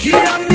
Get on